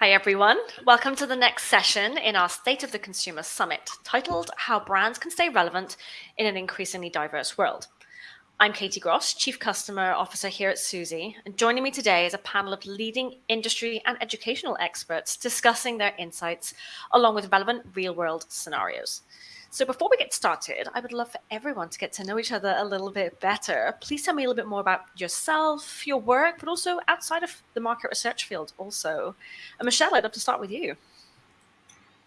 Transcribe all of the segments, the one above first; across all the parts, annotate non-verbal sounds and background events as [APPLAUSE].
Hi, everyone. Welcome to the next session in our State of the Consumer Summit, titled How Brands Can Stay Relevant in an Increasingly Diverse World. I'm Katie Gross, Chief Customer Officer here at Suzy, and joining me today is a panel of leading industry and educational experts discussing their insights along with relevant real-world scenarios. So before we get started, I would love for everyone to get to know each other a little bit better. Please tell me a little bit more about yourself, your work, but also outside of the market research field also. And Michelle, I'd love to start with you.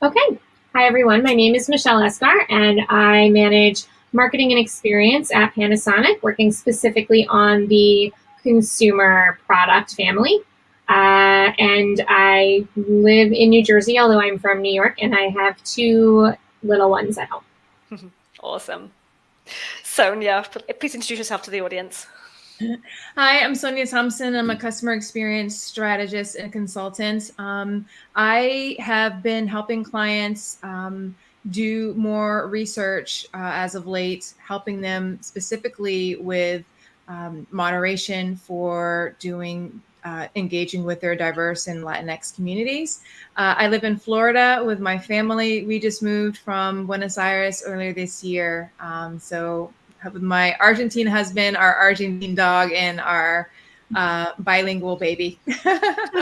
Okay. Hi, everyone. My name is Michelle Escar, and I manage marketing and experience at Panasonic, working specifically on the consumer product family. Uh, and I live in New Jersey, although I'm from New York, and I have two little ones at home. [LAUGHS] awesome. Sonia, please introduce yourself to the audience. Hi, I'm Sonia Thompson. I'm a customer experience strategist and consultant. Um, I have been helping clients um, do more research uh, as of late, helping them specifically with um, moderation for doing uh, engaging with their diverse and Latinx communities. Uh, I live in Florida with my family. We just moved from Buenos Aires earlier this year. Um, so with my Argentine husband, our Argentine dog, and our uh, bilingual baby.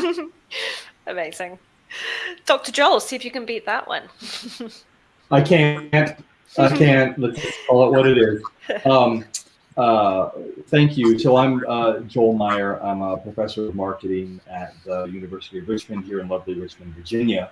[LAUGHS] Amazing. Dr. Joel, see if you can beat that one. I can't. I can't. Let's call it what it is. [LAUGHS] Um, uh, thank you. So I'm uh, Joel Meyer. I'm a professor of marketing at the University of Richmond here in lovely Richmond, Virginia.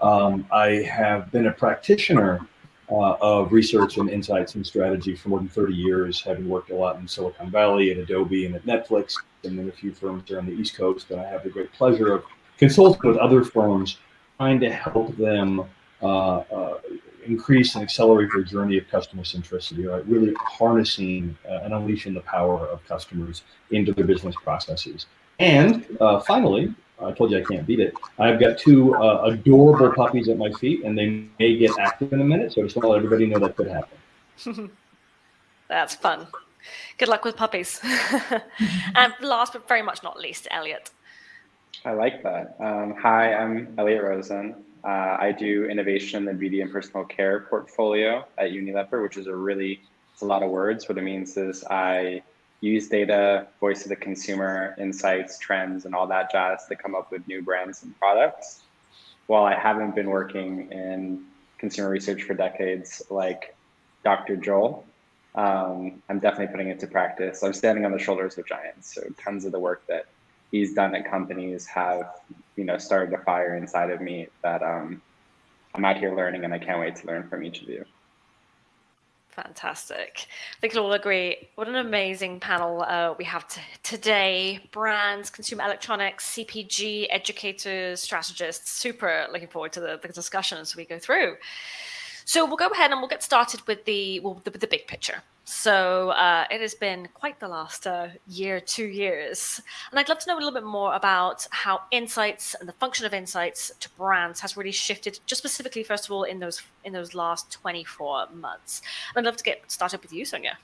Um, I have been a practitioner uh, of research and insights and strategy for more than 30 years, having worked a lot in Silicon Valley at Adobe and at Netflix and then a few firms here on the East Coast. And I have the great pleasure of consulting with other firms, trying to help them uh, uh, increase and accelerate their journey of customer centricity, right? Really harnessing uh, and unleashing the power of customers into their business processes. And uh, finally, I told you I can't beat it. I've got two uh, adorable puppies at my feet, and they may get active in a minute. So I just want to let everybody know that could happen. [LAUGHS] That's fun. Good luck with puppies. [LAUGHS] and last but very much not least, Elliot. I like that. Um, hi, I'm Elliot Rosen. Uh, I do innovation in the beauty and personal care portfolio at Unilever, which is a really, it's a lot of words. What it means is I use data, voice of the consumer, insights, trends, and all that jazz to come up with new brands and products. While I haven't been working in consumer research for decades, like Dr. Joel, um, I'm definitely putting it to practice. I'm standing on the shoulders of giants. So tons of the work that he's done at companies have, you know, started a fire inside of me that um, I'm out here learning and I can't wait to learn from each of you. Fantastic. I think we'll all agree. What an amazing panel uh, we have today. Brands, consumer electronics, CPG, educators, strategists. Super looking forward to the, the discussion as we go through. So we'll go ahead and we'll get started with the well, the, the big picture. So uh, it has been quite the last uh, year, two years, and I'd love to know a little bit more about how insights and the function of insights to brands has really shifted, just specifically, first of all, in those in those last 24 months. And I'd love to get started with you, Sonia.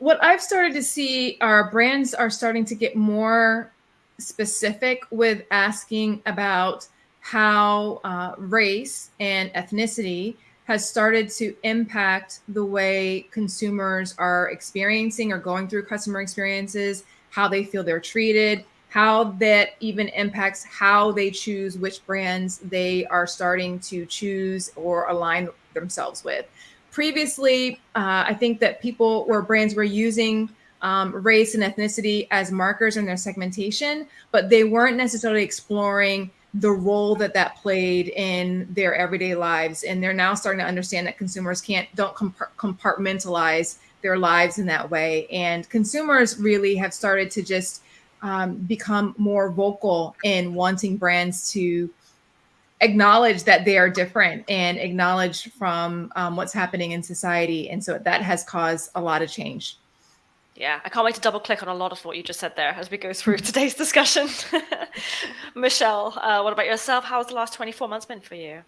What I've started to see are brands are starting to get more specific with asking about how uh, race and ethnicity has started to impact the way consumers are experiencing or going through customer experiences, how they feel they're treated, how that even impacts how they choose which brands they are starting to choose or align themselves with. Previously, uh, I think that people or brands were using um, race and ethnicity as markers in their segmentation, but they weren't necessarily exploring the role that that played in their everyday lives. And they're now starting to understand that consumers can't don't compartmentalize their lives in that way. And consumers really have started to just um, become more vocal in wanting brands to acknowledge that they are different and acknowledge from um, what's happening in society. And so that has caused a lot of change yeah, I can't wait to double click on a lot of what you just said there as we go through [LAUGHS] today's discussion. [LAUGHS] Michelle, uh, what about yourself? How has the last 24 months been for you?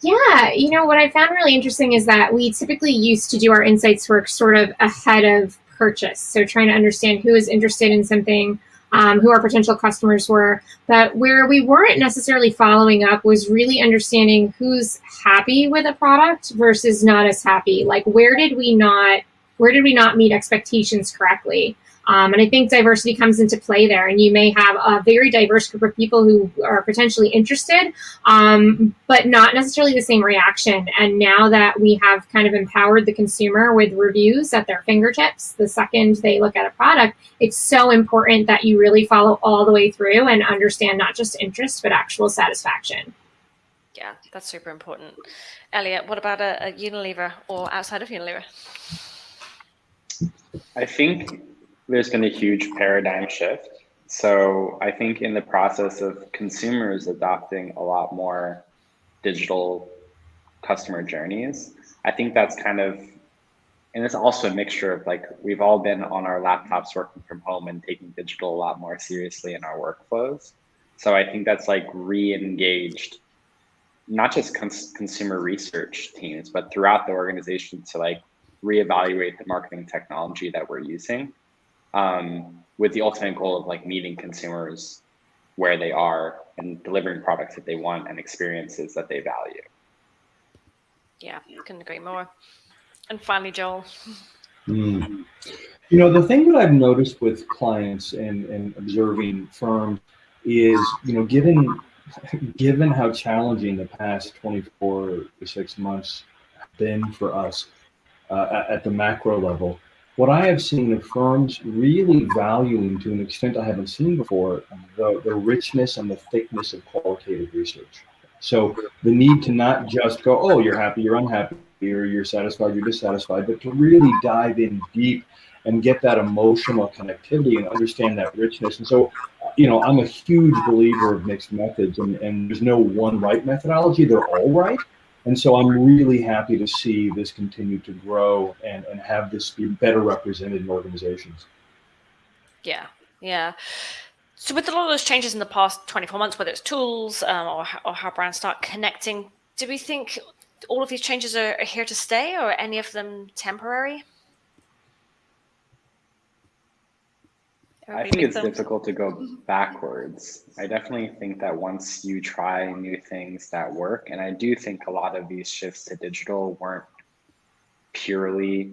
Yeah, you know, what I found really interesting is that we typically used to do our insights work sort of ahead of purchase. So trying to understand who is interested in something, um, who our potential customers were. But where we weren't necessarily following up was really understanding who's happy with a product versus not as happy. Like where did we not where did we not meet expectations correctly? Um, and I think diversity comes into play there. And you may have a very diverse group of people who are potentially interested, um, but not necessarily the same reaction. And now that we have kind of empowered the consumer with reviews at their fingertips, the second they look at a product, it's so important that you really follow all the way through and understand not just interest, but actual satisfaction. Yeah, that's super important. Elliot, what about a, a Unilever or outside of Unilever? I think there's been a huge paradigm shift. So I think in the process of consumers adopting a lot more digital customer journeys, I think that's kind of, and it's also a mixture of like, we've all been on our laptops working from home and taking digital a lot more seriously in our workflows. So I think that's like re-engaged, not just cons consumer research teams, but throughout the organization to like reevaluate the marketing technology that we're using um, with the ultimate goal of like meeting consumers where they are and delivering products that they want and experiences that they value. Yeah, couldn't agree more. And finally, Joel. Mm. You know, the thing that I've noticed with clients and, and observing firms is, you know, given [LAUGHS] given how challenging the past 24 to six months have been for us uh, at, the macro level, what I have seen of firms really valuing to an extent I haven't seen before, the, the richness and the thickness of qualitative research. So the need to not just go, oh, you're happy, you're unhappy, or you're satisfied, you're dissatisfied, but to really dive in deep and get that emotional connectivity and understand that richness. And so, you know, I'm a huge believer of mixed methods and, and there's no one right methodology. They're all right. And so I'm really happy to see this continue to grow and, and have this be better represented in organizations. Yeah, yeah. So with a lot of those changes in the past 24 months, whether it's tools um, or, or how brands start connecting, do we think all of these changes are, are here to stay or any of them temporary? I think it's difficult to go backwards. I definitely think that once you try new things that work, and I do think a lot of these shifts to digital weren't purely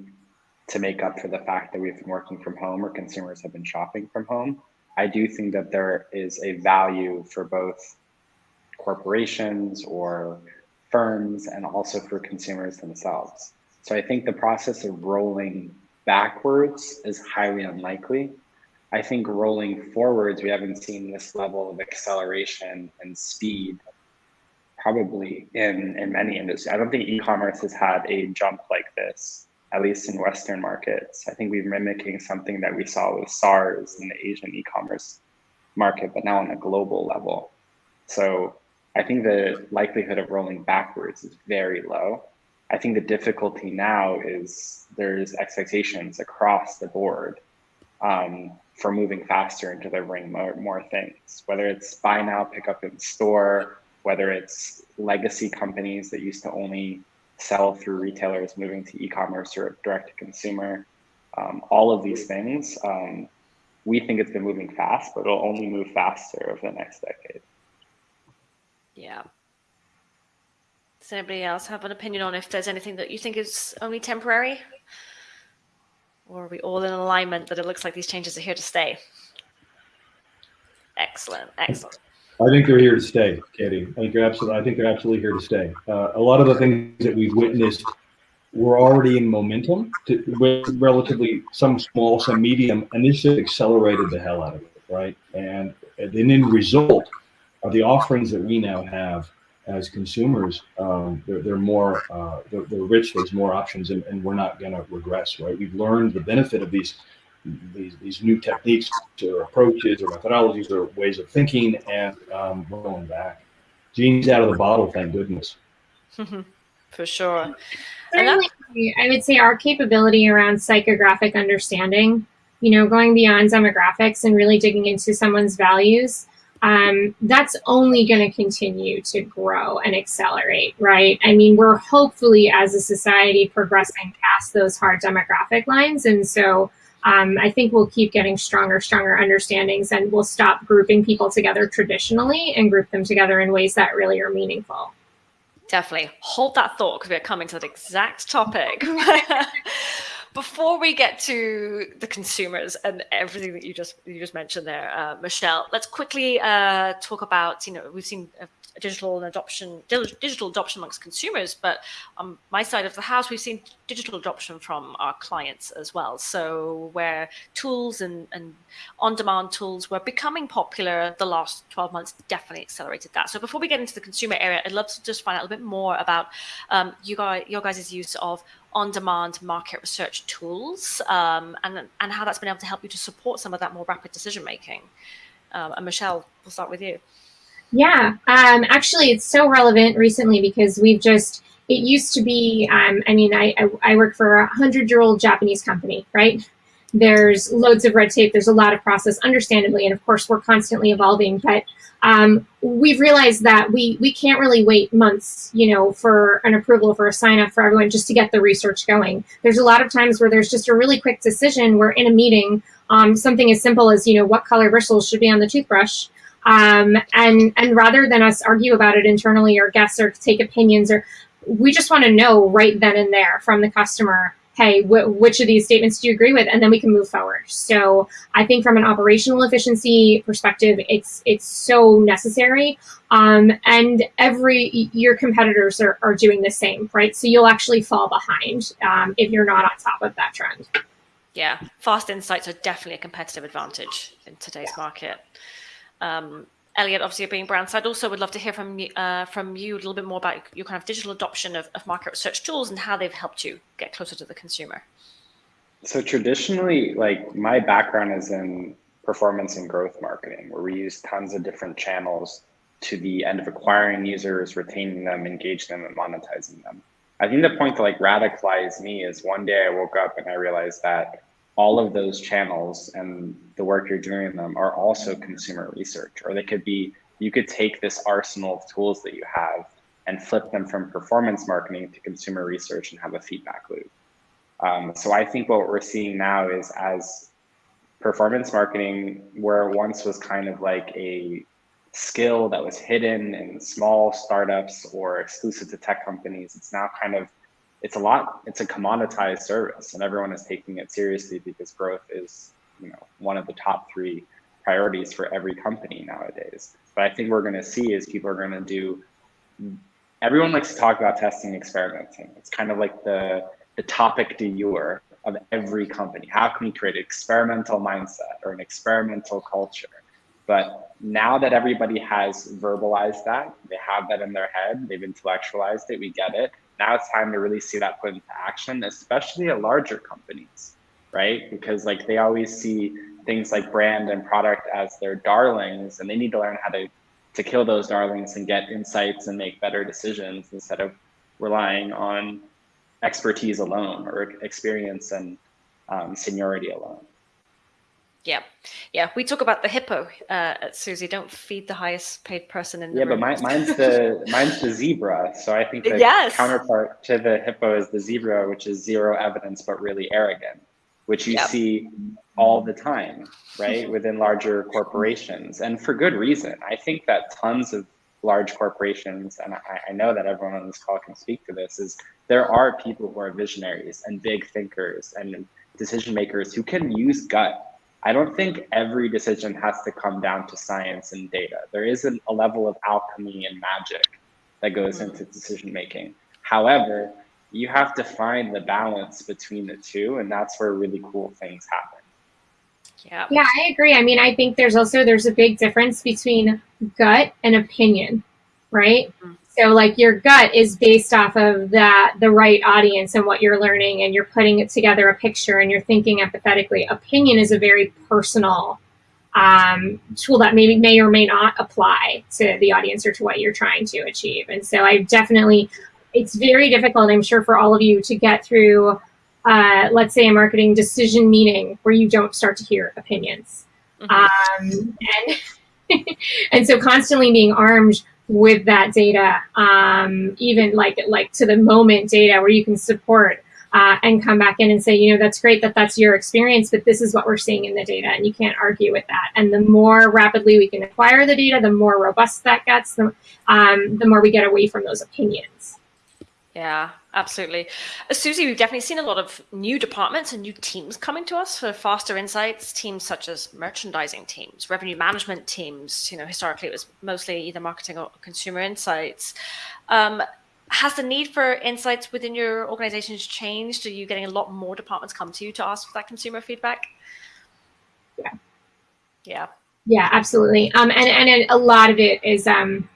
to make up for the fact that we've been working from home or consumers have been shopping from home. I do think that there is a value for both corporations or firms and also for consumers themselves. So I think the process of rolling backwards is highly unlikely I think rolling forwards, we haven't seen this level of acceleration and speed probably in, in many industries. I don't think e-commerce has had a jump like this, at least in Western markets. I think we're mimicking something that we saw with SARS in the Asian e-commerce market, but now on a global level. So I think the likelihood of rolling backwards is very low. I think the difficulty now is there's expectations across the board um, for moving faster and delivering more, more things, whether it's buy now, pick up in store, whether it's legacy companies that used to only sell through retailers moving to e-commerce or direct to consumer. Um, all of these things, um, we think it's been moving fast, but it'll only move faster over the next decade. Yeah. Does anybody else have an opinion on if there's anything that you think is only temporary? Or are we all in alignment that it looks like these changes are here to stay? Excellent, excellent. I think they're here to stay, Katie. I think they're absolutely. I think they're absolutely here to stay. Uh, a lot of the things that we've witnessed were already in momentum, to, with relatively some small, some medium, and this accelerated the hell out of it, right? And, and then in result are the offerings that we now have as consumers, um, they're, they're more, uh, they're, they're, rich, there's more options, and, and we're not going to regress, right? We've learned the benefit of these, these, these new techniques or approaches or methodologies or ways of thinking, and um, we're going back. Genie's out of the bottle, thank goodness. [LAUGHS] For sure. Certainly, I would say our capability around psychographic understanding, you know, going beyond demographics and really digging into someone's values um, that's only going to continue to grow and accelerate, right? I mean, we're hopefully as a society progressing past those hard demographic lines. And so um, I think we'll keep getting stronger, stronger understandings and we'll stop grouping people together traditionally and group them together in ways that really are meaningful. Definitely. Hold that thought because we're coming to the exact topic. [LAUGHS] Before we get to the consumers and everything that you just you just mentioned there, uh, Michelle, let's quickly uh, talk about you know we've seen digital adoption, digital adoption amongst consumers, but on my side of the house, we've seen digital adoption from our clients as well. So where tools and, and on-demand tools were becoming popular, the last 12 months definitely accelerated that. So before we get into the consumer area, I'd love to just find out a little bit more about um, you guys, your guys' use of on-demand market research tools um, and, and how that's been able to help you to support some of that more rapid decision making. Um, and Michelle, we'll start with you. Yeah, um, actually, it's so relevant recently because we've just, it used to be, um, I mean, I, I, I work for a 100 year old Japanese company, right? There's loads of red tape, there's a lot of process, understandably, and of course, we're constantly evolving, but um, we've realized that we, we can't really wait months, you know, for an approval, for a sign up for everyone just to get the research going. There's a lot of times where there's just a really quick decision where in a meeting, um, something as simple as, you know, what color bristles should be on the toothbrush um, and, and rather than us argue about it internally or guess or take opinions, or we just want to know right then and there from the customer, hey, wh which of these statements do you agree with? And then we can move forward. So I think from an operational efficiency perspective, it's it's so necessary. Um, and every your competitors are, are doing the same, right? So you'll actually fall behind um, if you're not on top of that trend. Yeah, fast insights are definitely a competitive advantage in today's yeah. market. Um, Elliot, obviously being brand side, also would love to hear from uh, from you a little bit more about your kind of digital adoption of, of market research tools and how they've helped you get closer to the consumer. So traditionally, like my background is in performance and growth marketing, where we use tons of different channels to the end of acquiring users, retaining them, engaging them, and monetizing them. I think the point that like radicalized me is one day I woke up and I realized that all of those channels and the work you're doing in them are also consumer research, or they could be, you could take this arsenal of tools that you have and flip them from performance marketing to consumer research and have a feedback loop. Um, so I think what we're seeing now is as performance marketing, where once was kind of like a skill that was hidden in small startups or exclusive to tech companies, it's now kind of it's a lot, it's a commoditized service and everyone is taking it seriously because growth is, you know, one of the top three priorities for every company nowadays. But I think we're going to see is people are going to do, everyone likes to talk about testing experimenting. It's kind of like the, the topic du jour of every company. How can we create an experimental mindset or an experimental culture? But now that everybody has verbalized that, they have that in their head, they've intellectualized it, we get it now it's time to really see that put into action, especially at larger companies, right? Because like they always see things like brand and product as their darlings, and they need to learn how to to kill those darlings and get insights and make better decisions instead of relying on expertise alone or experience and um, seniority alone. Yeah, yeah. We talk about the hippo uh, at Suzy. Don't feed the highest paid person in the yeah, room. but mine's the [LAUGHS] mine's the zebra. So I think the yes. counterpart to the hippo is the zebra, which is zero evidence but really arrogant, which you yep. see all the time, right, [LAUGHS] within larger corporations, and for good reason. I think that tons of large corporations, and I, I know that everyone on this call can speak to this, is there are people who are visionaries and big thinkers and decision makers who can use gut I don't think every decision has to come down to science and data. There isn't a level of alchemy and magic that goes mm-hmm. into decision making. However, you have to find the balance between the two, and that's where really cool things happen. Yeah. Yeah, I agree. I mean, I think there's also there's a big difference between gut and opinion, right? Mm-hmm. So like your gut is based off of that the right audience and what you're learning and you're putting it together a picture and you're thinking empathetically. Opinion is a very personal um, tool that maybe may or may not apply to the audience or to what you're trying to achieve. And so I definitely, it's very difficult, I'm sure for all of you to get through, uh, let's say a marketing decision meeting where you don't start to hear opinions. Mm -hmm. um, and, [LAUGHS] and so constantly being armed with that data, um, even like like to the moment data where you can support uh, and come back in and say, you know, that's great that that's your experience, but this is what we're seeing in the data, and you can't argue with that. And the more rapidly we can acquire the data, the more robust that gets, the, um, the more we get away from those opinions. Yeah, absolutely. Suzy, we've definitely seen a lot of new departments and new teams coming to us for faster insights, teams such as merchandising teams, revenue management teams. You know, historically it was mostly either marketing or consumer insights. Um, has the need for insights within your organizations changed? Are you getting a lot more departments come to you to ask for that consumer feedback? Yeah. Yeah. Yeah, absolutely. Um, and, and a lot of it is, um,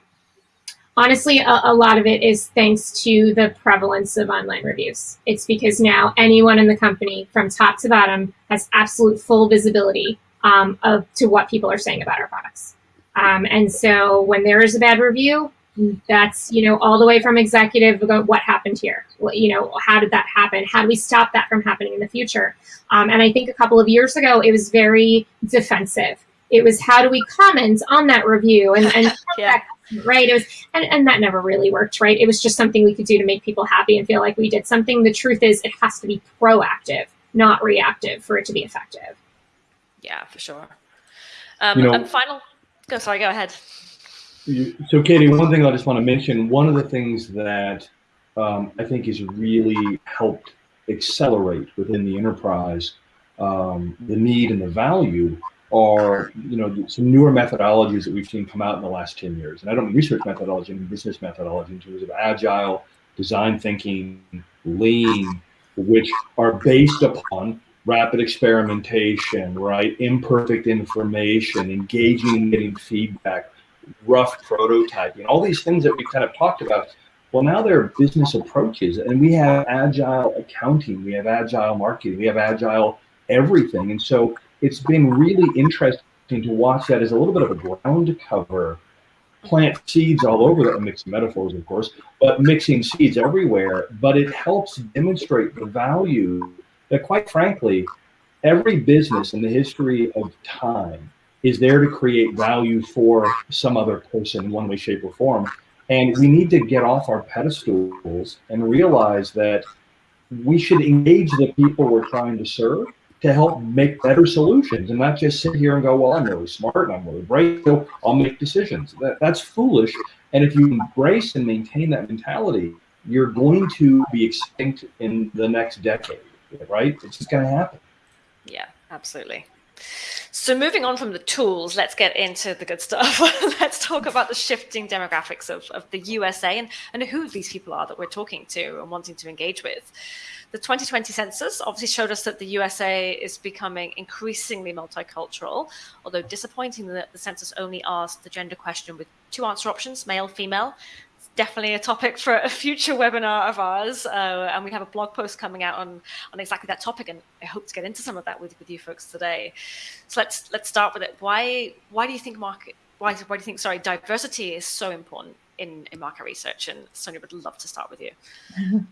honestly, a, a, lot of it is thanks to the prevalence of online reviews. It's because now anyone in the company from top to bottom has absolute full visibility um, of to what people are saying about our products. Um, and so when there is a bad review, that's you know all the way from executive about what happened here what, you know how did that happen how do we stop that from happening in the future um, and i think a couple of years ago it was very defensive it was how do we comment on that review and, and [LAUGHS] yeah. Right it was and, and that never really worked right? It was just something we could do to make people happy and feel like we did something. The truth is it has to be proactive not reactive for it to be effective. Yeah for sure. Um, you know, and final go sorry go ahead. So Katie, one thing I just want to mention, one of the things that um, I think has really helped accelerate within the enterprise um, the need and the value are, you know, some newer methodologies that we've seen come out in the last 10 years. And I don't mean research methodology, I mean business methodology in terms of agile, design thinking, lean, which are based upon rapid experimentation, right? Imperfect information, engaging and getting feedback, rough prototyping, all these things that we've kind of talked about. Well, now there are business approaches, and we have agile accounting, we have agile marketing, we have agile everything. And so it's been really interesting to watch that as a little bit of a ground cover. Plant seeds all over that, mixing metaphors, of course, but mixing seeds everywhere. But it helps demonstrate the value that, quite frankly, every business in the history of time is there to create value for some other person in one way, shape, or form. And we need to get off our pedestals and realize that we should engage the people we're trying to serve to help make better solutions and not just sit here and go, well, I'm really smart and I'm really bright, so I'll make decisions. That, that's foolish. And if you embrace and maintain that mentality, you're going to be extinct in the next decade, right? It's just going to happen. Yeah, absolutely. So moving on from the tools, let's get into the good stuff. [LAUGHS] let's talk about the shifting demographics of, of the USA and, and who these people are that we're talking to and wanting to engage with. The 2020 census obviously showed us that the USA is becoming increasingly multicultural, although disappointing that the census only asked the gender question with two answer options, male, female, It's definitely a topic for a future webinar of ours. Uh, and we have a blog post coming out on, on exactly that topic. And I hope to get into some of that with, with you folks today. So let's let's start with it. Why why do you think market why, why do you think sorry diversity is so important in, in market research? And Sonia would love to start with you. [LAUGHS]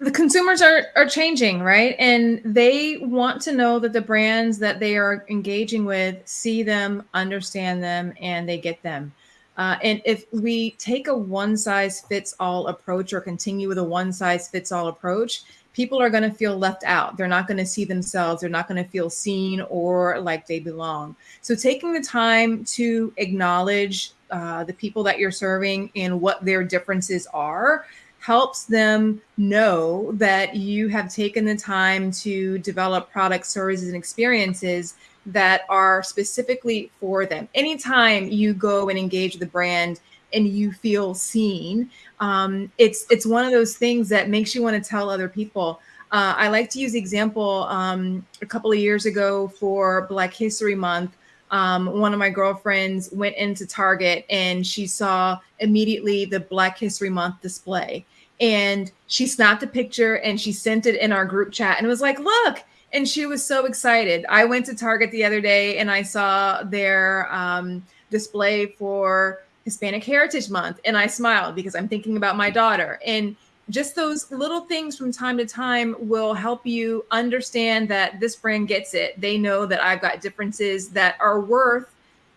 the consumers are are changing right and they want to know that the brands that they are engaging with see them understand them and they get them uh, and if we take a one size fits all approach or continue with a one size fits all approach, people are going to feel left out. They're not going to see themselves. They're not going to feel seen or like they belong. So, taking the time to acknowledge uh, the people that you're serving and what their differences are helps them know that you have taken the time to develop products, services, and experiences that are specifically for them. Anytime you go and engage the brand and you feel seen, um, it's it's one of those things that makes you want to tell other people. Uh, I like to use the example um, a couple of years ago for Black History Month. Um, one of my girlfriends went into Target and she saw immediately the Black History Month display. And she snapped a picture and she sent it in our group chat and was like, look, and she was so excited. I went to Target the other day and I saw their um, display for Hispanic Heritage Month, and I smiled because I'm thinking about my daughter. And just those little things from time to time will help you understand that this brand gets it. They know that I've got differences that are worth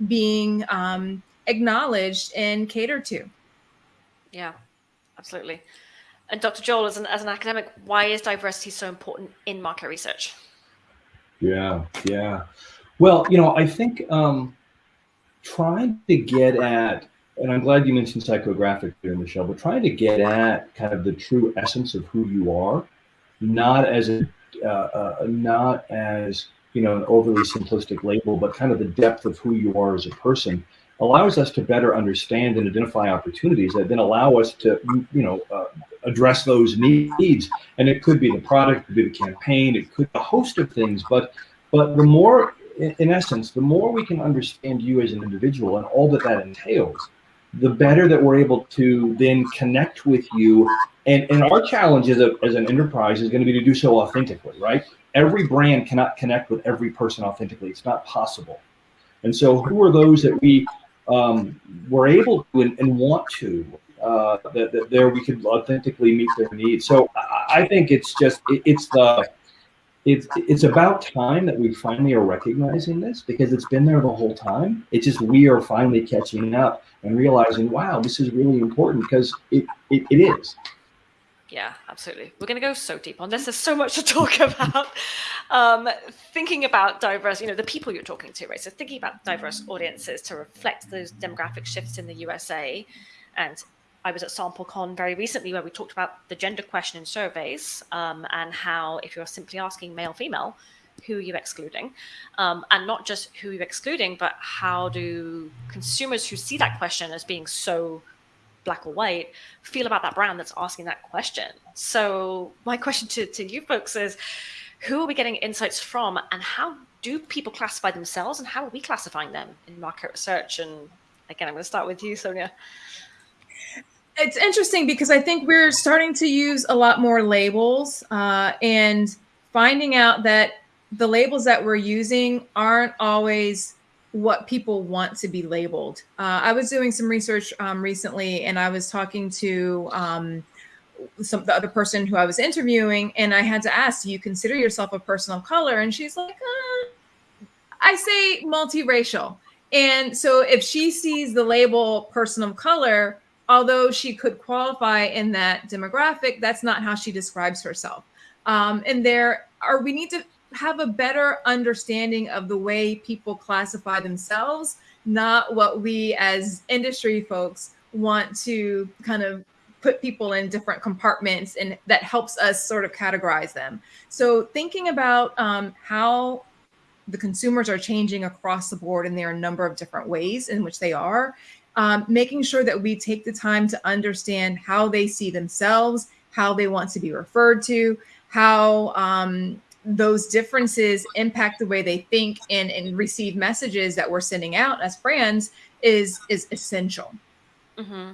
being um, acknowledged and catered to. Yeah, absolutely. And Dr. Joel, as an, as an academic, why is diversity so important in market research? Yeah, yeah. Well, you know, I think um, trying to get at, and I'm glad you mentioned psychographic here, Michelle, but trying to get at kind of the true essence of who you are, not as a, uh, uh, not as you know an overly simplistic label, but kind of the depth of who you are as a person allows us to better understand and identify opportunities that then allow us to, you know, uh, address those needs. And it could be the product, it could be the campaign, it could be a host of things. But, but the more, in essence, the more we can understand you as an individual and all that that entails, the better that we're able to then connect with you. And, and our challenge as, a, as an enterprise is going to be to do so authentically, right? Every brand cannot connect with every person authentically. It's not possible. And so who are those that we um, were able to and, and want to, uh, that, that, there we could authentically meet their needs. So I, I think it's just, it, it's the, it's, it's about time that we finally are recognizing this because it's been there the whole time. It's just we are finally catching up and realizing, wow, this is really important because it, it, it is. Yeah, absolutely. We're going to go so deep on this. There's so much to talk [LAUGHS] about. Um, thinking about diverse, you know, the people you're talking to, right? So thinking about diverse audiences to reflect those demographic shifts in the USA. And I was at SampleCon very recently where we talked about the gender question in surveys um, and how if you're simply asking male, female, who are you excluding? Um, and not just who you're excluding, but how do consumers who see that question as being so black or white feel about that brand that's asking that question? So my question to, to you folks is who are we getting insights from and how do people classify themselves and how are we classifying them in market research? And again i'm going to start with you sonia it's interesting because i think we're starting to use a lot more labels uh, and finding out that the labels that we're using aren't always what people want to be labeled. Uh, I was doing some research um, recently and I was talking to um, some the other person who I was interviewing and I had to ask, do you consider yourself a person of color? And she's like, uh, I say multiracial. And so if she sees the label person of color, although she could qualify in that demographic, that's not how she describes herself. Um, and there are, we need to have a better understanding of the way people classify themselves, not what we as industry folks want to kind of put people in different compartments and that helps us sort of categorize them. So thinking about um, how the consumers are changing across the board and there are a number of different ways in which they are, um, making sure that we take the time to understand how they see themselves, how they want to be referred to, how um, those differences impact the way they think and, and receive messages that we're sending out as brands is is essential. Mm-hmm.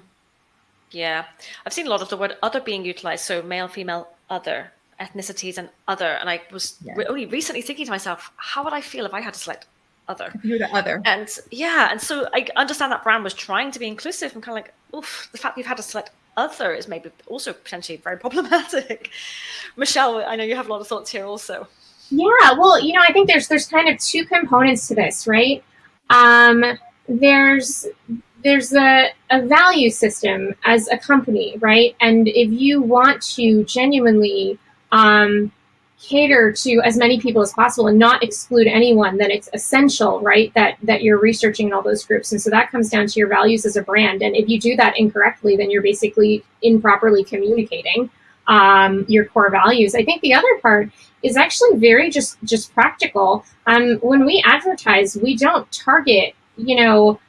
Yeah, I've seen a lot of the word "other" being utilized. So male, female, other ethnicities, and other. And I was yeah. only recently thinking to myself, how would I feel if I had to select other? You're the other. And yeah, and so I understand that brand was trying to be inclusive and kind of like, oof, the fact you've had to select other is maybe also potentially very problematic. [LAUGHS] Michelle, I know you have a lot of thoughts here also. Yeah, well, you know, I think there's there's kind of two components to this, right? Um, there's there's a, a value system as a company, right? And if you want to genuinely um, cater to as many people as possible and not exclude anyone, then it's essential, right, that that you're researching in all those groups. And so that comes down to your values as a brand. And if you do that incorrectly, then you're basically improperly communicating um, your core values. I think the other part is actually very just just practical. Um, when we advertise, we don't target, you know,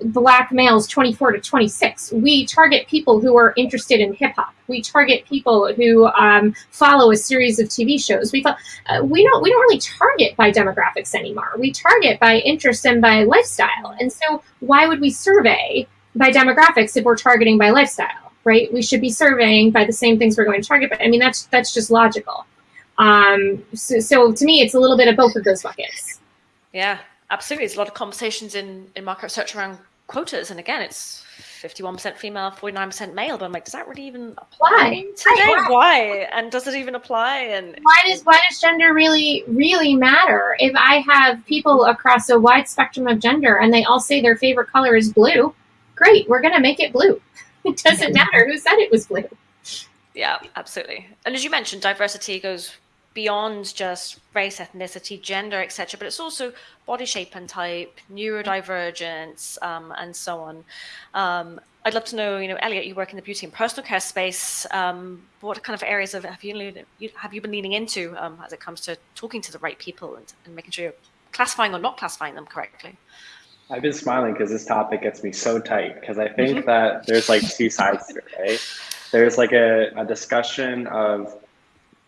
black males 24 to 26. We target people who are interested in hip hop. We target people who um, follow a series of TV shows. We uh, we don't we don't really target by demographics anymore. We target by interest and by lifestyle. And so why would we survey by demographics if we're targeting by lifestyle? Right? We should be surveying by the same things we're going to target. But I mean that's that's just logical. Um, so, so to me, it's a little bit of both of those buckets. Yeah, absolutely. There's a lot of conversations in, in market research around quotas. And again, it's 51% female, 49% male. But I'm like, does that really even apply today? Why? why? And does it even apply? And why does why does gender really really matter? If I have people across a wide spectrum of gender and they all say their favorite color is blue, great, we're gonna make it blue. [LAUGHS] It doesn't [LAUGHS] matter who said it was blue. yeah, absolutely. And as you mentioned, diversity goes beyond just race, ethnicity, gender, etc., but it's also body shape and type, neurodivergence, um, and so on. Um, I'd love to know, you know, Elliot, you work in the beauty and personal care space. Um, what kind of areas of, have you have you been leaning into um, as it comes to talking to the right people and, and making sure you're classifying or not classifying them correctly? I've been smiling because this topic gets me so tight because I think mm-hmm. that there's like two sides to it, right? There's like a, a discussion of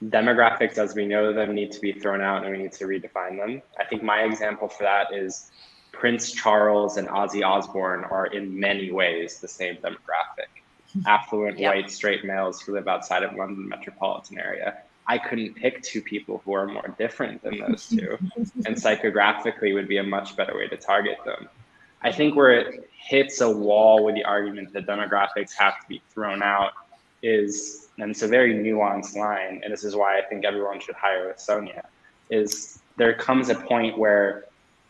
demographics as we know them need to be thrown out and we need to redefine them. I think my example for that is Prince Charles and Ozzy Osbourne are in many ways the same demographic. [LAUGHS] Affluent white straight males who live outside of London metropolitan area. I couldn't pick two people who are more different than those two. [LAUGHS] and psychographically would be a much better way to target them. I think where it hits a wall with the argument that demographics have to be thrown out is, and it's a very nuanced line, and this is why I think everyone should hire with Sonia, is there comes a point where,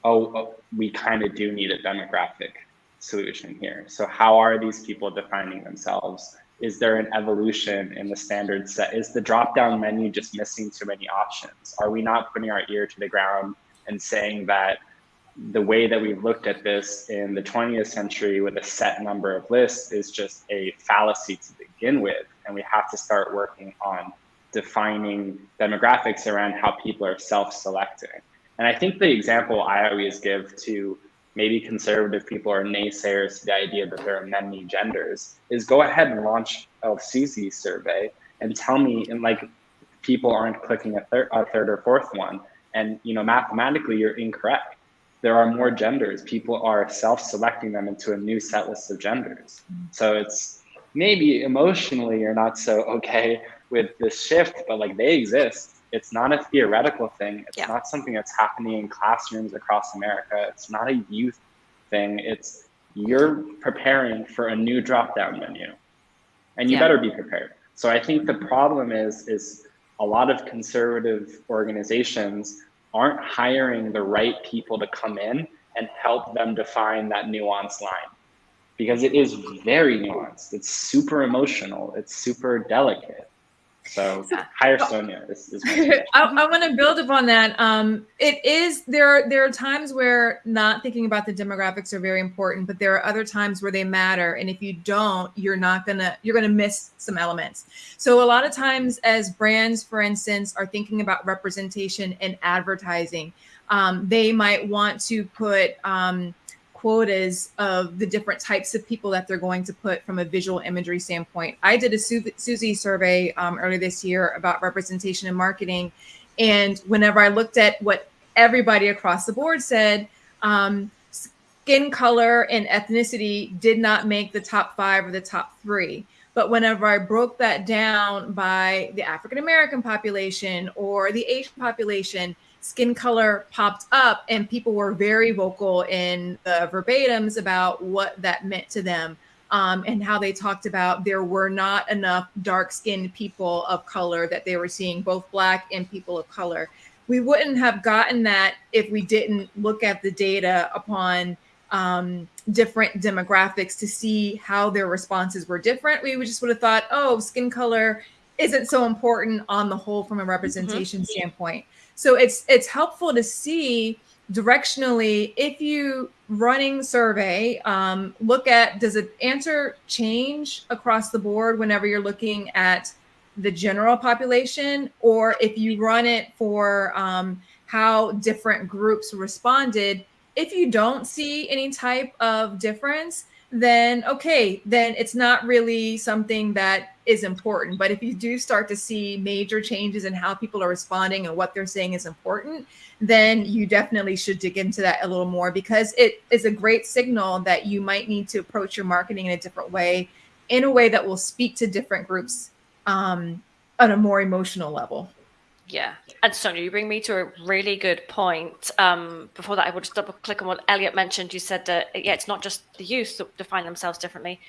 oh, oh we kind of do need a demographic solution here. So how are these people defining themselves? Is there an evolution in the standard set? Is the drop-down menu just missing too many options? Are we not putting our ear to the ground and saying that the way that we've looked at this in the 20th century with a set number of lists is just a fallacy to begin with. And we have to start working on defining demographics around how people are self-selecting. And I think the example I always give to maybe conservative people or naysayers to the idea that there are many genders is go ahead and launch a Suzy survey and tell me, and like people aren't clicking a, thir- a third or fourth one. And you know, mathematically, you're incorrect there are more genders. People are self-selecting them into a new set list of genders. Mm-hmm. So it's maybe emotionally you're not so okay with this shift, but like they exist. It's not a theoretical thing. It's yeah. not something that's happening in classrooms across America. It's not a youth thing. It's you're preparing for a new drop-down menu, and you yeah. better be prepared. So I think the problem is is a lot of conservative organizations aren't hiring the right people to come in and help them define that nuanced line because it is very nuanced. It's super emotional. It's super delicate. So [LAUGHS] hire Sonia is, is [LAUGHS] I, I want to build upon that. Um, it is there are there are times where not thinking about the demographics are very important, but there are other times where they matter. And if you don't, you're not gonna you're gonna miss some elements. So a lot of times as brands, for instance, are thinking about representation and advertising, um, they might want to put um, quotas of the different types of people that they're going to put from a visual imagery standpoint. I did a Su- Suzy survey um, earlier this year about representation in marketing. And whenever I looked at what everybody across the board said, um, skin color and ethnicity did not make the top five or the top three. But whenever I broke that down by the African American population or the Asian population, skin color popped up and people were very vocal in the verbatims about what that meant to them um, and how they talked about there were not enough dark skinned people of color that they were seeing, both black and people of color. We wouldn't have gotten that if we didn't look at the data upon um, different demographics to see how their responses were different. We just would have thought, oh, skin color isn't so important on the whole from a representation mm-hmm. standpoint. So it's it's helpful to see directionally if you running survey um, look at does the answer change across the board whenever you're looking at the general population? Or if you run it for um, how different groups responded if you don't see any type of difference then okay, then it's not really something that is important. But if you do start to see major changes in how people are responding and what they're saying is important, then you definitely should dig into that a little more because it is a great signal that you might need to approach your marketing in a different way, in a way that will speak to different groups um, on a more emotional level. Yeah. And Sonia, you bring me to a really good point. Um, before that, I would just double click on what Elliot mentioned. You said that, yeah, it's not just the youth that define themselves differently.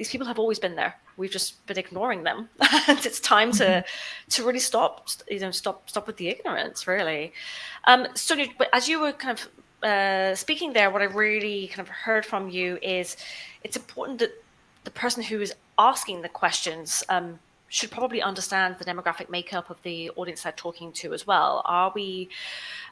These people have always been there. We've just been ignoring them. [LAUGHS] and it's time to mm-hmm. to really stop, you know, stop stop with the ignorance, really. Um, Sonia, as you were kind of uh, speaking there, what I really kind of heard from you is it's important that the person who is asking the questions um, should probably understand the demographic makeup of the audience they're talking to as well. Are we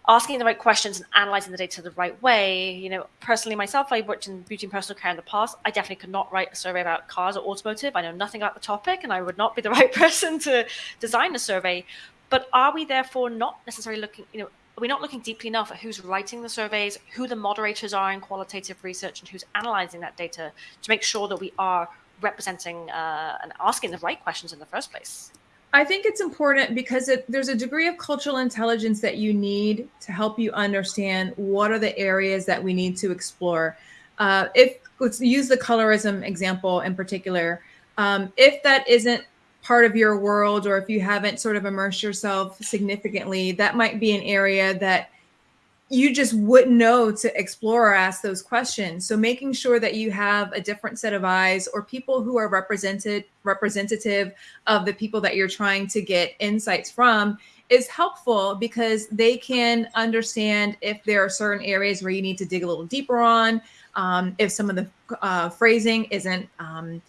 asking the right questions and analyzing the data the right way? You know, personally myself, I worked in beauty and personal care in the past. I definitely could not write a survey about cars or automotive. I know nothing about the topic and I would not be the [LAUGHS] right person to design a survey. But are we therefore not necessarily looking, you know, are we not looking deeply enough at who's writing the surveys, who the moderators are in qualitative research, and who's analyzing that data to make sure that we are representing uh, and asking the right questions in the first place? I think it's important because it, there's a degree of cultural intelligence that you need to help you understand what are the areas that we need to explore. Uh, if let's use the colorism example in particular, um, if that isn't part of your world or if you haven't sort of immersed yourself significantly, that might be an area that you just wouldn't know to explore or ask those questions. So making sure that you have a different set of eyes or people who are represented representative of the people that you're trying to get insights from is helpful because they can understand if there are certain areas where you need to dig a little deeper on, um, if some of the uh, phrasing isn't um,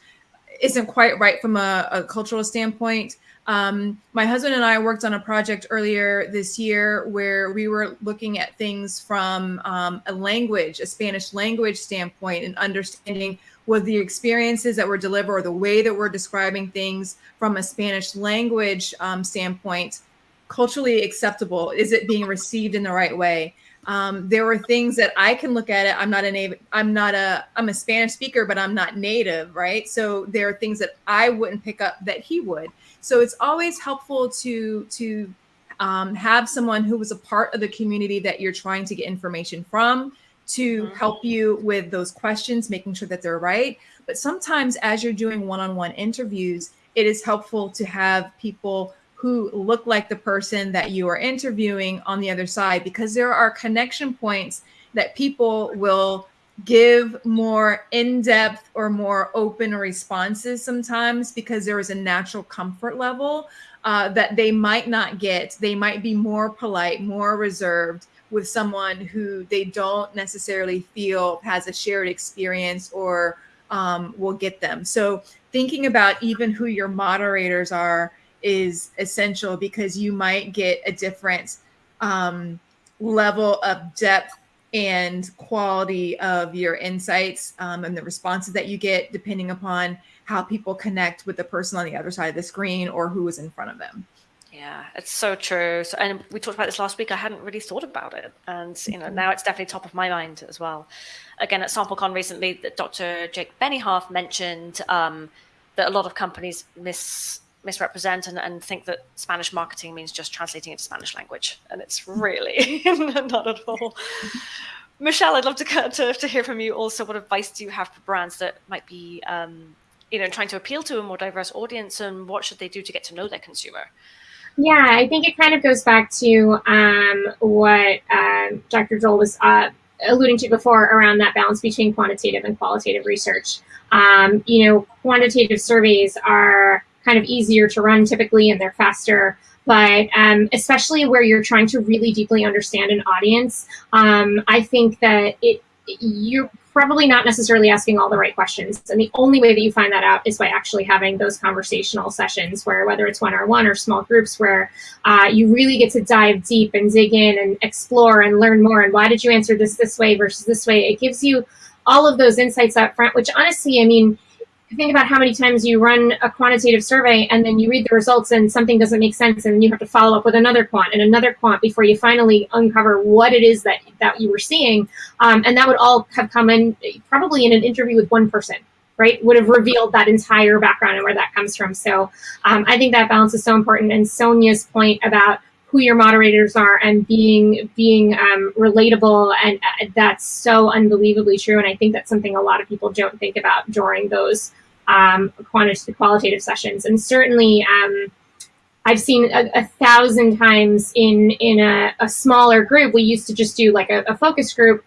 isn't quite right from a, a cultural standpoint. Um, my husband and I worked on a project earlier this year where we were looking at things from um, a language, a Spanish language standpoint, and understanding what the experiences that were delivered or the way that we're describing things from a Spanish language um, standpoint culturally acceptable? Is it being received in the right way? Um, there were things that I can look at it. I'm not a native. I'm not a. I'm a Spanish speaker, but I'm not native, right? So there are things that I wouldn't pick up that he would. So it's always helpful to to um, have someone who was a part of the community that you're trying to get information from to mm-hmm. help you with those questions, making sure that they're right. But sometimes, as you're doing one-on-one interviews, it is helpful to have people who look like the person that you are interviewing on the other side because there are connection points that people will give more in-depth or more open responses sometimes because there is a natural comfort level uh, that they might not get. They might be more polite, more reserved with someone who they don't necessarily feel has a shared experience or um, will get them. So thinking about even who your moderators are is essential because you might get a different um, level of depth and quality of your insights um, and the responses that you get depending upon how people connect with the person on the other side of the screen or who is in front of them. Yeah, it's so true. So, and we talked about this last week. I hadn't really thought about it, and you know mm-hmm. now it's definitely top of my mind as well. Again, at SampleCon recently, that Dr. Jake Beniharth mentioned um, that a lot of companies miss misrepresent and, and think that Spanish marketing means just translating into Spanish language. And it's really [LAUGHS] not at all. [LAUGHS] Michelle, I'd love to, to, to hear from you also. What advice do you have for brands that might be, um, you know, trying to appeal to a more diverse audience and what should they do to get to know their consumer? Yeah, I think it kind of goes back to um, what uh, Dr. Joel was uh, alluding to before around that balance between quantitative and qualitative research. Um, you know, quantitative surveys are kind of easier to run typically and they're faster. But um, especially where you're trying to really deeply understand an audience, um, I think that it you're probably not necessarily asking all the right questions. And the only way that you find that out is by actually having those conversational sessions where whether it's one-on-one or small groups where uh, you really get to dive deep and dig in and explore and learn more. And why did you answer this this way versus this way? It gives you all of those insights up front, which honestly, I mean, think about how many times you run a quantitative survey and then you read the results and something doesn't make sense and you have to follow up with another quant and another quant before you finally uncover what it is that, that you were seeing. Um, and that would all have come in probably in an interview with one person right, would have revealed that entire background and where that comes from. So um, I think that balance is so important. And Sonia's point about who your moderators are and being being um, relatable. And uh, that's so unbelievably true. And i think that's something a lot of people don't think about during those um, qualitative sessions. And certainly um, i've seen a, a, thousand times in in a, a, smaller group. We used to just do like a, a focus group.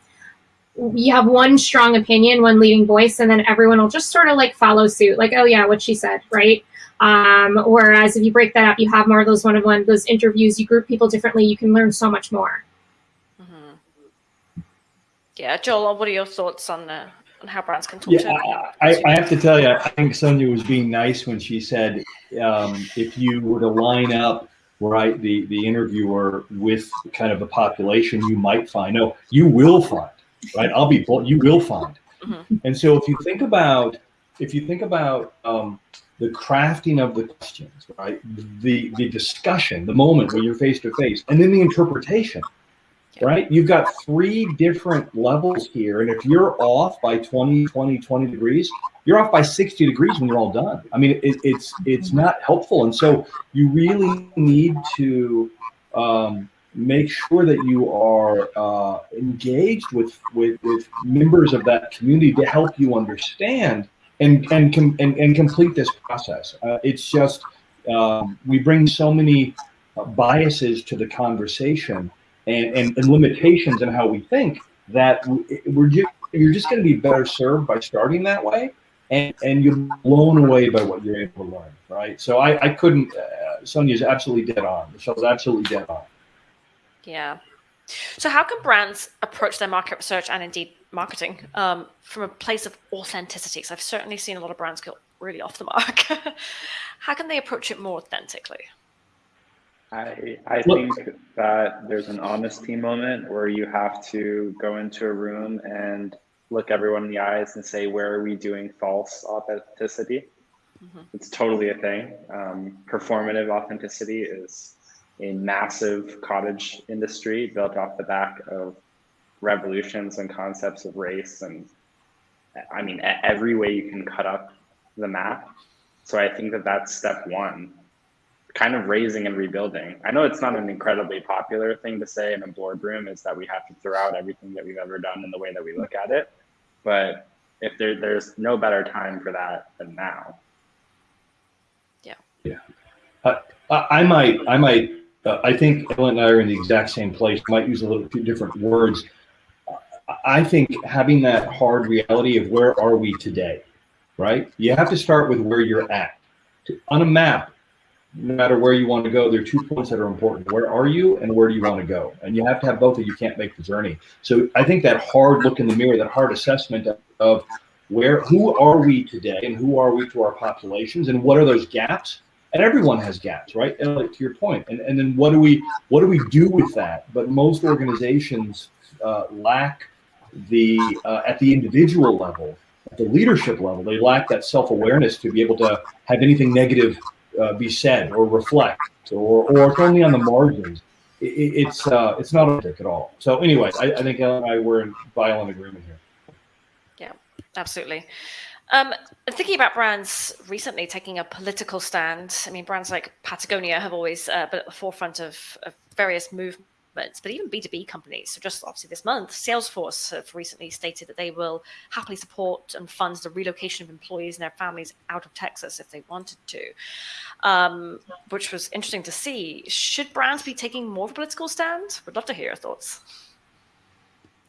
You have one strong opinion one leading voice and then everyone will just sort of like follow suit. Like oh yeah what she said right um, whereas if you break that up, you have more of those one-on-one, those interviews, you group people differently, you can learn so much more. Mm -hmm. Yeah, Joel, what are your thoughts on the on how brands can talk Yeah, to I, I have to tell you, I think Sonia was being nice when she said, um, if you were to line up, right, the, the interviewer with kind of the population, you might find, no, you will find, right? I'll be, blunt, you will find. Mhm. And so if you think about, if you think about um, the crafting of the questions, right, the, the discussion, the moment where you're face to face, and then the interpretation, right? You've got three different levels here. And if you're off by 20, 20, 20 degrees, you're off by 60 degrees when you're all done. I mean, it, it's it's not helpful. And so you really need to um, make sure that you are uh, engaged with, with with members of that community to help you understand and and com- and, and complete this process. Uh, it's just um, we bring so many uh, biases to the conversation and, and, and limitations in how we think that we- we're just, you're just going to be better served by starting that way and, and you're blown away by what you're able to learn right so i, I couldn't uh, sonia's absolutely dead on michelle's absolutely dead on Yeah. So, how can brands approach their market research and indeed marketing um, from a place of authenticity? So, I've certainly seen a lot of brands go really off the mark. [LAUGHS] how can they approach it more authentically? I, I think that there's an honesty moment where you have to go into a room and look everyone in the eyes and say, where are we doing false authenticity? Mhm. It's totally a thing. Um, performative authenticity is a massive cottage industry built off the back of revolutions and concepts of race and I mean, every way you can cut up the map. So I think that that's step one kind of raising and rebuilding. I know it's not an incredibly popular thing to say in a boardroom is that we have to throw out everything that we've ever done in the way that we look at it. But if there, there's no better time for that than now. I, I might, I might, uh, I think Ellen and I are in the exact same place. Might use a little few different words. I- think having that hard reality of where are we today, right? You have to start with where you're at. On a map, no matter where you want to go, there are two points that are important. Where are you and where do you want to go? And you have to have both or you can't make the journey. So I think that hard look in the mirror, that hard assessment of, where, who are we today and who are we to our populations and what are those gaps? and everyone has gaps, right? And like to your point. point, and, and then what do we what do we do with that? But most organizations uh, lack the uh, at the individual level, at the leadership level, they lack that self awareness to be able to have anything negative uh, be said or reflect, or or it's only on the margins. It, it- it's uh, it's not authentic at all. So anyway, I, I think Ellen and I were in violent agreement here. Yeah, absolutely. Um, thinking about brands recently taking a political stand, I mean, brands like Patagonia have always uh, been at the forefront of, of various movements, but even B2B companies. So, just obviously this month, Salesforce have recently stated that they will happily support and fund the relocation of employees and their families out of Texas if they wanted to, um, which was interesting to see. Should brands be taking more of a political stand? Would love to hear your thoughts.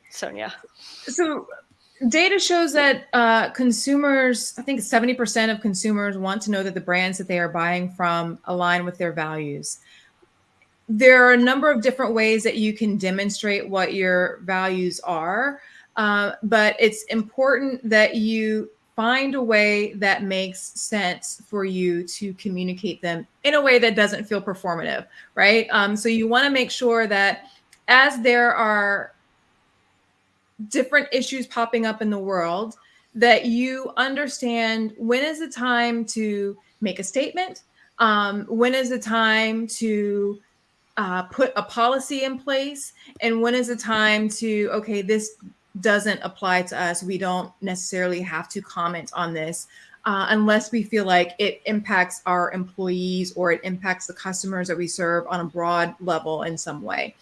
Sonia. So data shows that uh, consumers, I think 70% of consumers want to know that the brands that they are buying from align with their values. There are a number of different ways that you can demonstrate what your values are, uh, but it's important that you find a way that makes sense for you to communicate them in a way that doesn't feel performative, right? Um, so you want to make sure that as there are different issues popping up in the world that you understand when is the time to make a statement um, when is the time to uh, put a policy in place and when is the time to okay this doesn't apply to us we don't necessarily have to comment on this uh, unless we feel like it impacts our employees or it impacts the customers that we serve on a broad level in some way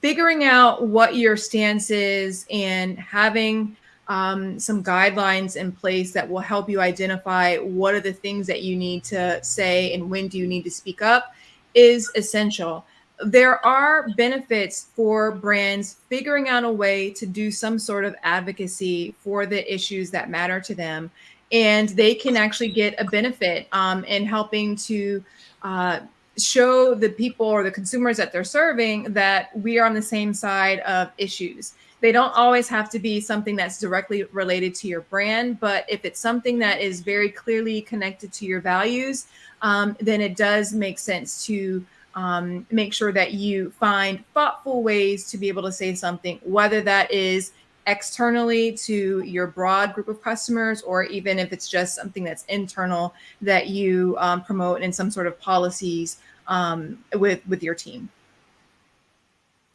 figuring out what your stance is and having um, some guidelines in place that will help you identify what are the things that you need to say and when do you need to speak up is essential. There are benefits for brands figuring out a way to do some sort of advocacy for the issues that matter to them. And they can actually get a benefit um, in helping to uh, show the people or the consumers that they're serving that we are on the same side of issues. They don't always have to be something that's directly related to your brand, but if it's something that is very clearly connected to your values, um, then it does make sense to um, make sure that you find thoughtful ways to be able to say something, whether that is externally to your broad group of customers, or even if it's just something that's internal that you um, promote in some sort of policies um, with with your team.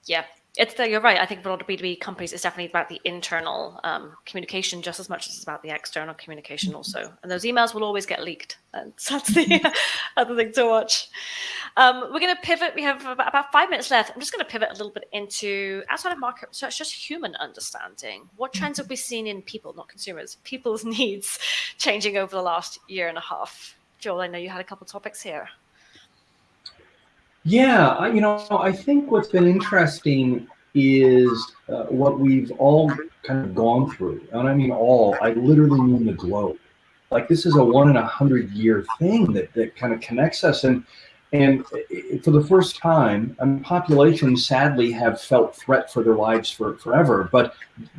Yeah, it's the, you're right. I think for a lot of B2B companies, it's definitely about the internal um, communication just as much as it's about the external communication mm-hmm. also. And those emails will always get leaked. And so [LAUGHS] that's the [LAUGHS] other thing to watch. Um, we're going to pivot. We have about five minutes left. I'm just going to pivot a little bit into outside of market research, just human understanding. What trends have we seen in people, not consumers, people's [LAUGHS] needs changing over the last year and a half? Joel, I know you had a couple topics here. Yeah, you know, I think what's been interesting is uh, what we've all kind of gone through. And I mean all, I literally mean the globe. Like this is a one in a hundred year thing that, that kind of connects us. And and for the first time, I mean, populations sadly have felt threat for their lives for forever, but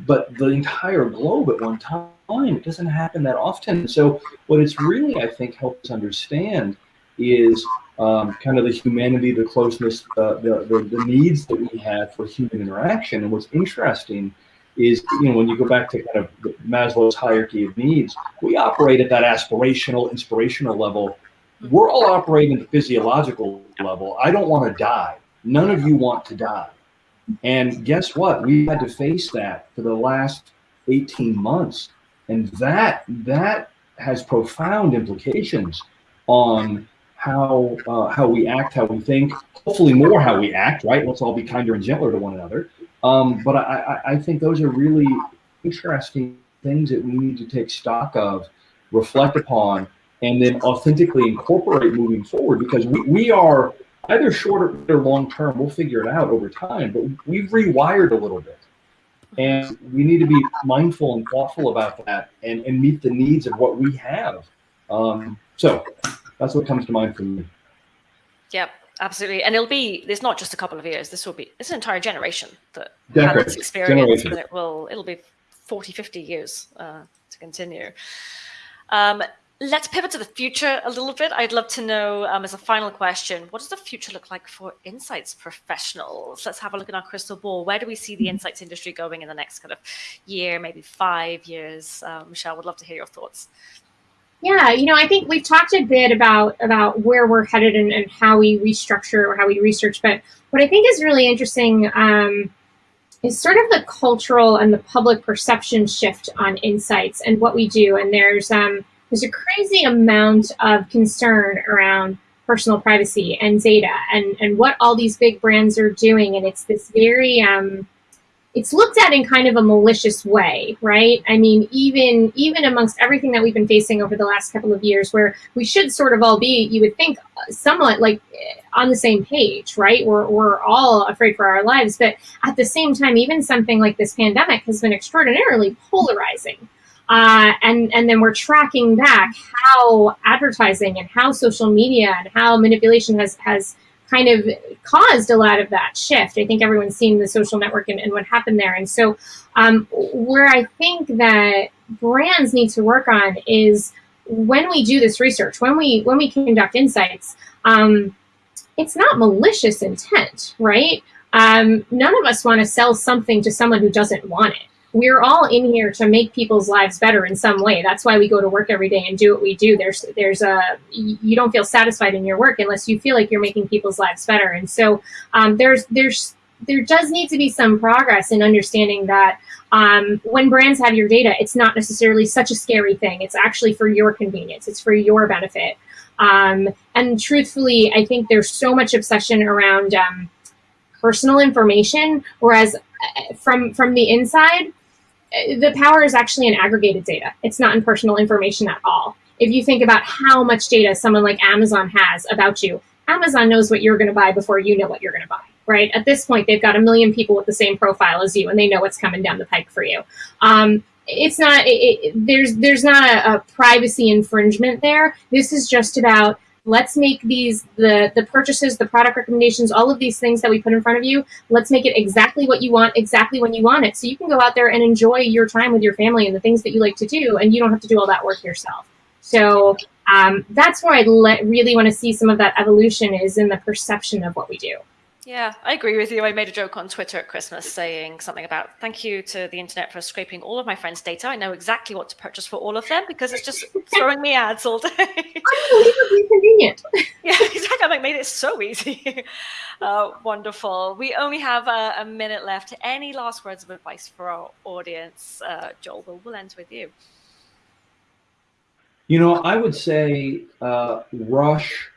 but the entire globe at one time, it doesn't happen that often. So what it's really, I think, helped us understand is um, kind of the humanity, the closeness, uh, the, the, the needs that we have for human interaction. And what's interesting is, you know, when you go back to kind of Maslow's hierarchy of needs, we operate at that aspirational, inspirational level. We're all operating at the physiological level. I don't want to die. None of you want to die. And guess what? We had to face that for the last 18 months. And that that has profound implications on how uh, how we act, how we think, hopefully more how we act, right? Let's all be kinder and gentler to one another. Um, but I, I think those are really interesting things that we need to take stock of, reflect upon, and then authentically incorporate moving forward because we, we are either short or long term, we'll figure it out over time, but we've rewired a little bit. And we need to be mindful and thoughtful about that and, and meet the needs of what we have. Um, so that's what comes to mind for me. Yep, absolutely. And it'll be, there's not just a couple of years, this will be, it's an entire generation that has this experience and it will, it'll be 40, 50 years uh, to continue. Um, let's pivot to the future a little bit. I'd love to know, um, as a final question, what does the future look like for insights professionals? Let's have a look at our crystal ball. Where do we see the mm-hmm. insights industry going in the next kind of year, maybe five years? Uh, Michelle, would love to hear your thoughts. Yeah, you know, I think we've talked a bit about about where we're headed and, and how we restructure or how we research. But what I think is really interesting um, is sort of the cultural and the public perception shift on insights and what we do. And there's um, there's a crazy amount of concern around personal privacy and data and and what all these big brands are doing. And it's this very um, it's looked at in kind of a malicious way, right? I mean, even even amongst everything that we've been facing over the last couple of years, where we should sort of all be, you would think, somewhat like on the same page, right? We're we're all afraid for our lives, but at the same time, even something like this pandemic has been extraordinarily polarizing. Uh, and and then we're tracking back how advertising and how social media and how manipulation has has kind of caused a lot of that shift. I think everyone's seen the social network and, and what happened there. And so um, where I think that brands need to work on is when we do this research, when we when we conduct insights, um, it's not malicious intent, right? Um, none of us want to sell something to someone who doesn't want it we're all in here to make people's lives better in some way. That's why we go to work every day and do what we do. There's there's a you don't feel satisfied in your work unless you feel like you're making people's lives better. And so um, there's there's there does need to be some progress in understanding that um, when brands have your data, it's not necessarily such a scary thing. It's actually for your convenience. It's for your benefit. Um, and truthfully, I think there's so much obsession around um, personal information, whereas uh, from from the inside, the power is actually in aggregated data. It's not in personal information at all. If you think about how much data someone like Amazon has about you, Amazon knows what you're going to buy before you know what you're going to buy, right? At this point, they've got a million people with the same profile as you, and they know what's coming down the pike for you. Um, it's not. It, it, there's there's not a, a privacy infringement there. This is just about let's make these the the purchases the product recommendations all of these things that we put in front of you let's make it exactly what you want exactly when you want it. So you can go out there and enjoy your time with your family and the things that you like to do and you don't have to do all that work yourself. So um, that's where i really want to see some of that evolution is in the perception of what we do yeah, I agree with you. I made a joke on Twitter at Christmas saying something about thank you to the internet for scraping all of my friends' data. I know exactly what to purchase for all of them because it's just [LAUGHS] throwing me ads all day. Unbelievably convenient. [LAUGHS] yeah, exactly. I like, made it so easy. [LAUGHS] Uh, wonderful. We only have a, a, minute left. Any last words of advice for our audience? Uh, Joel, we'll, we'll end with you. You know, I would say uh, rush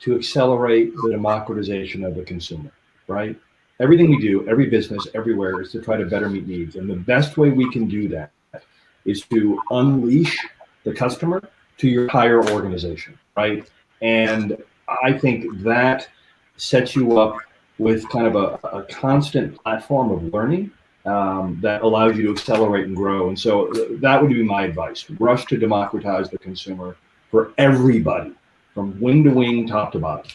to accelerate the democratization of the consumer, right? Everything we do, every business, everywhere is to try to better meet needs. And the best way we can do that is to unleash the customer to your higher organization, right? And I think that sets you up with kind of a, a constant platform of learning um, that allows you to accelerate and grow. And so that would be my advice. Rush to democratize the consumer for everybody from wing to wing, top to bottom.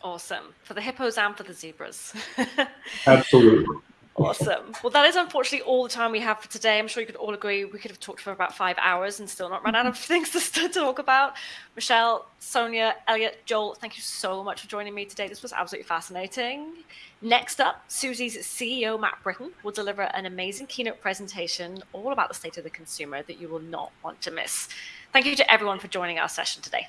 Awesome. For the hippos and for the zebras. [LAUGHS] Absolutely. Awesome. Well, that is unfortunately all the time we have for today. I'm sure you could all agree we could have talked for about five hours and still not run out of [LAUGHS] things to, talk about. Michelle, Sonia, Elliot, Joel, thank you so much for joining me today. This was absolutely fascinating. Next up, Suzy's CEO, Matt Britton, will deliver an amazing keynote presentation all about the state of the consumer that you will not want to miss. Thank you to everyone for joining our session today.